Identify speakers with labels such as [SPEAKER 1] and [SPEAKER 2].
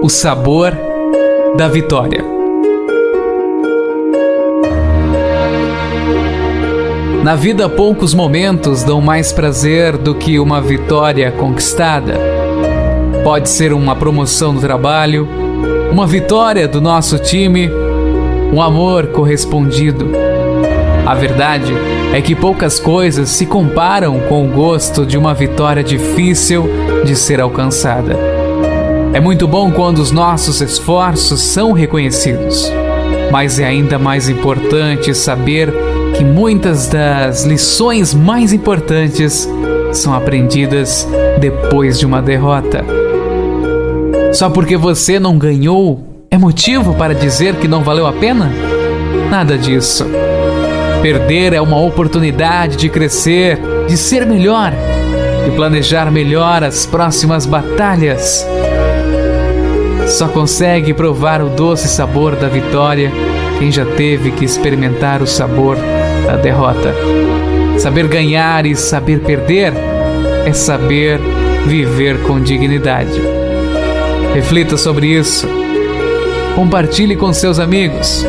[SPEAKER 1] o sabor da vitória. Na vida, poucos momentos dão mais prazer do que uma vitória conquistada. Pode ser uma promoção no trabalho, uma vitória do nosso time, um amor correspondido. A verdade é que poucas coisas se comparam com o gosto de uma vitória difícil de ser alcançada. É muito bom quando os nossos esforços são reconhecidos, mas é ainda mais importante saber que muitas das lições mais importantes são aprendidas depois de uma derrota. Só porque você não ganhou é motivo para dizer que não valeu a pena? Nada disso. Perder é uma oportunidade de crescer, de ser melhor, de planejar melhor as próximas batalhas. Só consegue provar o doce sabor da vitória quem já teve que experimentar o sabor da derrota. Saber ganhar e saber perder é saber viver com dignidade. Reflita sobre isso. Compartilhe com seus amigos